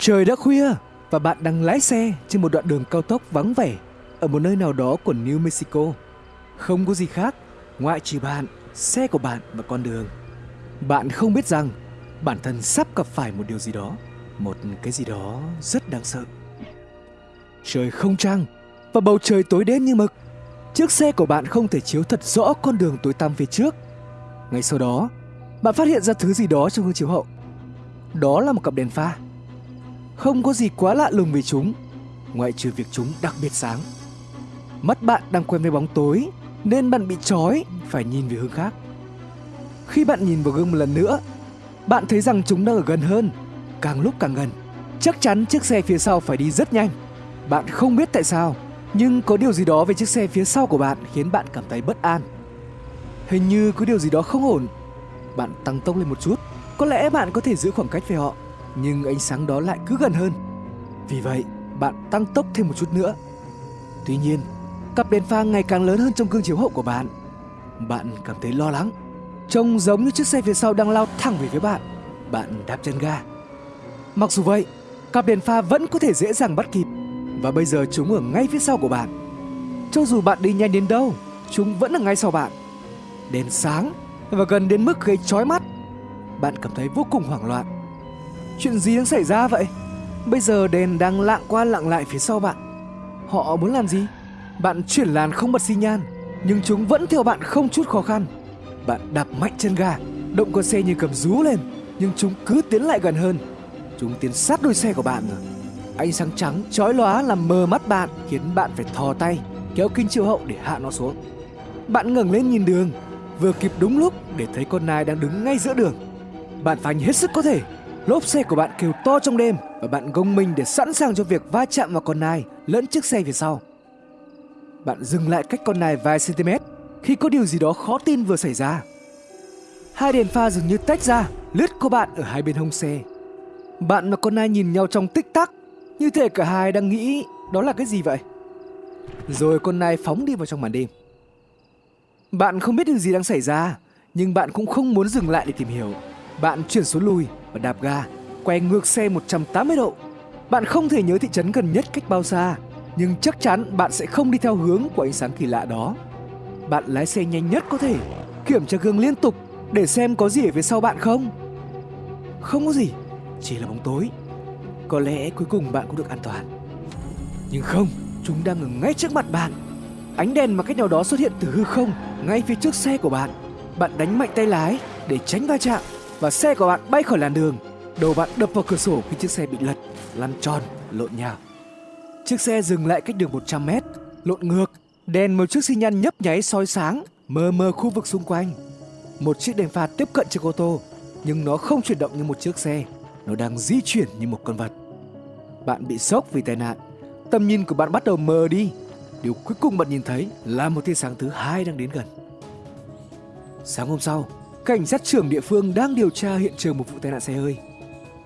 Trời đã khuya và bạn đang lái xe trên một đoạn đường cao tốc vắng vẻ ở một nơi nào đó của New Mexico. Không có gì khác ngoại trừ bạn, xe của bạn và con đường. Bạn không biết rằng bản thân sắp gặp phải một điều gì đó, một cái gì đó rất đáng sợ. Trời không trăng và bầu trời tối đen như mực. Chiếc xe của bạn không thể chiếu thật rõ con đường tối tăm phía trước. Ngay sau đó, bạn phát hiện ra thứ gì đó trong gương chiếu hậu. Đó là một cặp đèn pha. Không có gì quá lạ lùng về chúng, ngoại trừ việc chúng đặc biệt sáng. Mắt bạn đang quen với bóng tối nên bạn bị trói phải nhìn về hướng khác. Khi bạn nhìn vào gương một lần nữa, bạn thấy rằng chúng đang ở gần hơn, càng lúc càng gần. Chắc chắn chiếc xe phía sau phải đi rất nhanh. Bạn không biết tại sao, nhưng có điều gì đó về chiếc xe phía sau của bạn khiến bạn cảm thấy bất an. Hình như có điều gì đó không ổn. Bạn tăng tốc lên một chút, có lẽ bạn có thể giữ khoảng cách với họ, nhưng ánh sáng đó lại cứ gần hơn. Vì vậy, bạn tăng tốc thêm một chút nữa. Tuy nhiên, cặp đèn pha ngày càng lớn hơn trong gương chiếu hậu của bạn. Bạn cảm thấy lo lắng, trông giống như chiếc xe phía sau đang lao thẳng về phía bạn. Bạn đạp chân ga. Mặc dù vậy, cặp đèn pha vẫn có thể dễ dàng bắt kịp và bây giờ chúng ở ngay phía sau của bạn. Cho dù bạn đi nhanh đến đâu, chúng vẫn ở ngay sau bạn. Đèn sáng và gần đến mức gây chói mắt. Bạn cảm thấy vô cùng hoảng loạn. Chuyện gì đang xảy ra vậy? Bây giờ đèn đang lạng qua lạng lại phía sau bạn. Họ muốn làm gì? Bạn chuyển làn không bật xi nhan, nhưng chúng vẫn theo bạn không chút khó khăn. Bạn đạp mạnh chân ga, động cơ xe như cầm rú lên, nhưng chúng cứ tiến lại gần hơn. Chúng tiến sát đuôi xe của bạn rồi. Ánh sáng trắng chói lóa làm mờ mắt bạn, khiến bạn phải thò tay kéo kính chiếu hậu để hạ nó xuống. Bạn ngẩng lên nhìn đường, vừa kịp đúng lúc để thấy con nai đang đứng ngay giữa đường. Bạn phanh hết sức có thể, lốp xe của bạn kêu to trong đêm và bạn gông mình để sẵn sàng cho việc va chạm vào con nai lẫn chiếc xe phía sau. Bạn dừng lại cách con nai vài cm khi có điều gì đó khó tin vừa xảy ra. Hai đèn pha dường như tách ra, lướt qua bạn ở hai bên hông xe. Bạn và con nai nhìn nhau trong tích tắc, như thể cả hai đang nghĩ đó là cái gì vậy. Rồi con nai phóng đi vào trong màn đêm. Bạn không biết điều gì đang xảy ra, nhưng bạn cũng không muốn dừng lại để tìm hiểu. Bạn chuyển số lùi và đạp ga, quay ngược xe 180 độ. Bạn không thể nhớ thị trấn gần nhất cách bao xa, nhưng chắc chắn bạn sẽ không đi theo hướng của ánh sáng kỳ lạ đó. Bạn lái xe nhanh nhất có thể, kiểm tra gương liên tục để xem có gì ở phía sau bạn không. Không có gì, chỉ là bóng tối. Có lẽ cuối cùng bạn cũng được an toàn. Nhưng không, chúng đang ở ngay trước mặt bạn. Ánh đèn mà cách nào đó xuất hiện từ hư không ngay phía trước xe của bạn. Bạn đánh mạnh tay lái để tránh va chạm và xe của bạn bay khỏi làn đường. Đầu bạn đập vào cửa sổ khi chiếc xe bị lật, lăn tròn, lộn nhào. Chiếc xe dừng lại cách đường 100 mét, lộn ngược, đèn một chiếc xi nhan nhấp nháy soi sáng, mờ mờ khu vực xung quanh. Một chiếc đèn pha tiếp cận chiếc ô tô, nhưng nó không chuyển động như một chiếc xe, nó đang di chuyển như một con vật. Bạn bị sốc vì tai nạn, tầm nhìn của bạn bắt đầu mờ đi. Điều cuối cùng bạn nhìn thấy là một tia sáng thứ hai đang đến gần. Sáng hôm sau, cảnh sát trưởng địa phương đang điều tra hiện trường một vụ tai nạn xe hơi.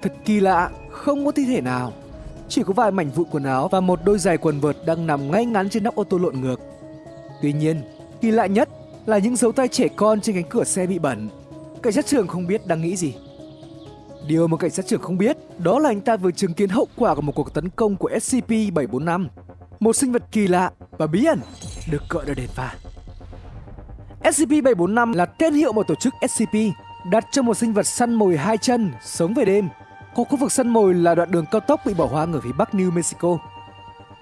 Thật kỳ lạ, không có thi thể nào chỉ có vài mảnh vụn quần áo và một đôi giày quần vợt đang nằm ngay ngắn trên nóc ô tô lộn ngược. Tuy nhiên, kỳ lạ nhất là những dấu tay trẻ con trên cánh cửa xe bị bẩn. Cảnh sát trưởng không biết đang nghĩ gì. Điều mà cảnh sát trưởng không biết đó là anh ta vừa chứng kiến hậu quả của một cuộc tấn công của SCP-745, một sinh vật kỳ lạ và bí ẩn được gọi là đèn pha. SCP-745 là tên hiệu một tổ chức SCP đặt cho một sinh vật săn mồi hai chân sống về đêm có khu vực săn mồi là đoạn đường cao tốc bị bỏ hoang ở phía bắc New Mexico.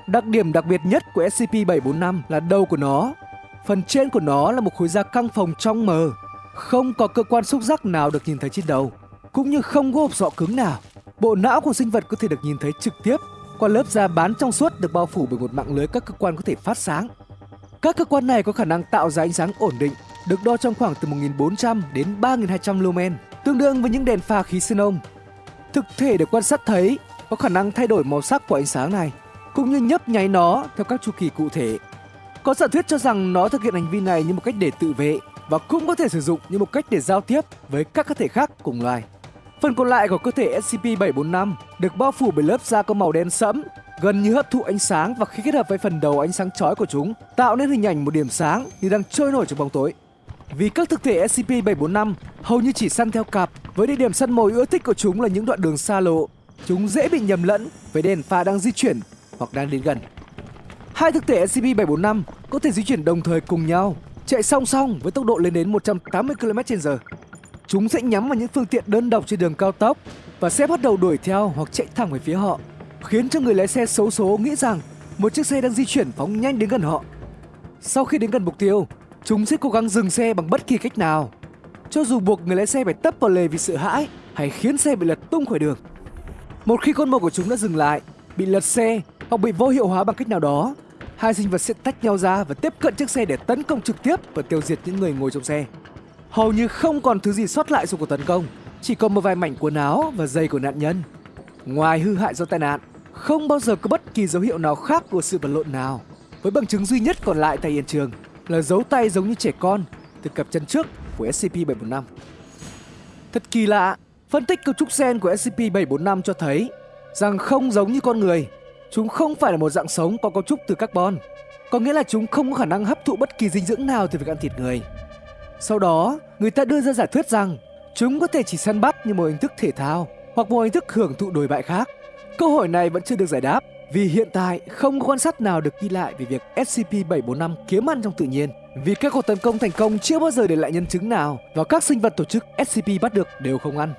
Đặc điểm đặc biệt nhất của SCP-745 là đầu của nó. Phần trên của nó là một khối da căng phòng trong mờ, không có cơ quan xúc giác nào được nhìn thấy trên đầu, cũng như không có hộp sọ cứng nào. Bộ não của sinh vật có thể được nhìn thấy trực tiếp qua lớp da bán trong suốt được bao phủ bởi một mạng lưới các cơ quan có thể phát sáng. Các cơ quan này có khả năng tạo ra ánh sáng ổn định, được đo trong khoảng từ 1.400 đến 3.200 lumen, tương đương với những đèn pha khí xenon Thực thể được quan sát thấy có khả năng thay đổi màu sắc của ánh sáng này, cũng như nhấp nháy nó theo các chu kỳ cụ thể. Có giả thuyết cho rằng nó thực hiện hành vi này như một cách để tự vệ và cũng có thể sử dụng như một cách để giao tiếp với các cơ thể khác cùng loài. Phần còn lại của cơ thể SCP-745 được bao phủ bởi lớp da có màu đen sẫm, gần như hấp thụ ánh sáng và khi kết hợp với phần đầu ánh sáng chói của chúng, tạo nên hình ảnh một điểm sáng như đang trôi nổi trong bóng tối. Vì các thực thể SCP-745 hầu như chỉ săn theo cặp, với địa điểm săn mồi ưa thích của chúng là những đoạn đường xa lộ, chúng dễ bị nhầm lẫn với đèn pha đang di chuyển hoặc đang đến gần. Hai thực thể SCP-745 có thể di chuyển đồng thời cùng nhau, chạy song song với tốc độ lên đến 180 km/h. Chúng sẽ nhắm vào những phương tiện đơn độc trên đường cao tốc và sẽ bắt đầu đuổi theo hoặc chạy thẳng về phía họ, khiến cho người lái xe xấu số nghĩ rằng một chiếc xe đang di chuyển phóng nhanh đến gần họ. Sau khi đến gần mục tiêu, chúng sẽ cố gắng dừng xe bằng bất kỳ cách nào, cho dù buộc người lái xe phải tấp vào lề vì sợ hãi hay khiến xe bị lật tung khỏi đường. Một khi con mồi của chúng đã dừng lại, bị lật xe hoặc bị vô hiệu hóa bằng cách nào đó, hai sinh vật sẽ tách nhau ra và tiếp cận chiếc xe để tấn công trực tiếp và tiêu diệt những người ngồi trong xe. Hầu như không còn thứ gì sót lại sau cuộc tấn công, chỉ còn một vài mảnh quần áo và giày của nạn nhân. Ngoài hư hại do tai nạn, không bao giờ có bất kỳ dấu hiệu nào khác của sự vật lộn nào. Với bằng chứng duy nhất còn lại tại hiện trường là dấu tay giống như trẻ con từ cặp chân trước của SCP-745. Thật kỳ lạ, phân tích cấu trúc gen của SCP-745 cho thấy rằng không giống như con người, chúng không phải là một dạng sống có cấu trúc từ carbon, có nghĩa là chúng không có khả năng hấp thụ bất kỳ dinh dưỡng nào từ việc ăn thịt người. Sau đó, người ta đưa ra giả thuyết rằng chúng có thể chỉ săn bắt như một hình thức thể thao hoặc một hình thức hưởng thụ đồi bại khác. Câu hỏi này vẫn chưa được giải đáp vì hiện tại không có quan sát nào được ghi lại về việc SCP-745 kiếm ăn trong tự nhiên. Vì các cuộc tấn công thành công chưa bao giờ để lại nhân chứng nào và các sinh vật tổ chức SCP bắt được đều không ăn.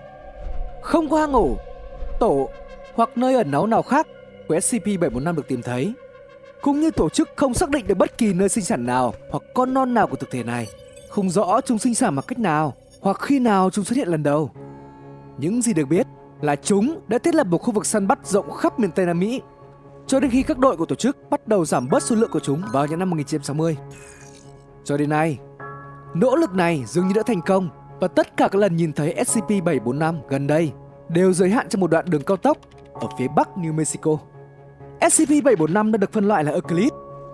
Không có hang ổ, tổ hoặc nơi ẩn náu nào khác của SCP-745 được tìm thấy. Cũng như tổ chức không xác định được bất kỳ nơi sinh sản nào hoặc con non nào của thực thể này. Không rõ chúng sinh sản bằng cách nào hoặc khi nào chúng xuất hiện lần đầu. Những gì được biết là chúng đã thiết lập một khu vực săn bắt rộng khắp miền Tây Nam Mỹ cho đến khi các đội của tổ chức bắt đầu giảm bớt số lượng của chúng vào những năm 1960. Cho đến nay, nỗ lực này dường như đã thành công và tất cả các lần nhìn thấy SCP-745 gần đây đều giới hạn trong một đoạn đường cao tốc ở phía bắc New Mexico. SCP-745 đã được phân loại là Euclid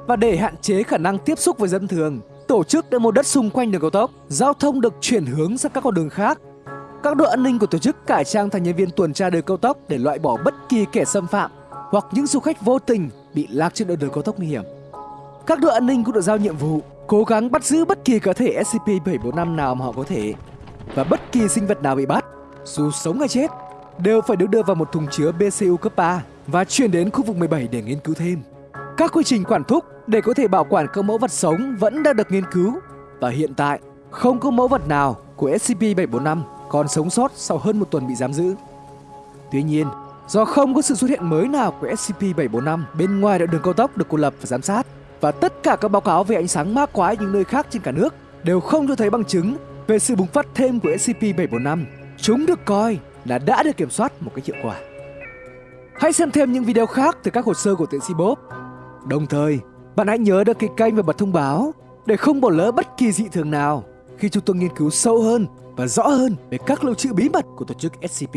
và để hạn chế khả năng tiếp xúc với dân thường, tổ chức đã mua đất xung quanh đường cao tốc, giao thông được chuyển hướng sang các con đường khác. Các đội an ninh của tổ chức cải trang thành nhân viên tuần tra đường cao tốc để loại bỏ bất kỳ kẻ xâm phạm hoặc những du khách vô tình bị lạc trên đoạn đường cao tốc nguy hiểm. Các đội an ninh cũng được giao nhiệm vụ cố gắng bắt giữ bất kỳ cá thể SCP-745 nào mà họ có thể và bất kỳ sinh vật nào bị bắt, dù sống hay chết, đều phải được đưa vào một thùng chứa BCU cấp 3 và chuyển đến khu vực 17 để nghiên cứu thêm. Các quy trình quản thúc để có thể bảo quản các mẫu vật sống vẫn đang được nghiên cứu và hiện tại không có mẫu vật nào của SCP-745 còn sống sót sau hơn một tuần bị giam giữ. Tuy nhiên, do không có sự xuất hiện mới nào của SCP-745 bên ngoài đoạn đường cao tốc được cô lập và giám sát, và tất cả các báo cáo về ánh sáng ma quái những nơi khác trên cả nước đều không cho thấy bằng chứng về sự bùng phát thêm của SCP-745. Chúng được coi là đã được kiểm soát một cách hiệu quả. Hãy xem thêm những video khác từ các hồ sơ của tiến sĩ Bob. Đồng thời, bạn hãy nhớ đăng ký kênh và bật thông báo để không bỏ lỡ bất kỳ dị thường nào khi chúng tôi nghiên cứu sâu hơn và rõ hơn về các lưu trữ bí mật của tổ chức SCP.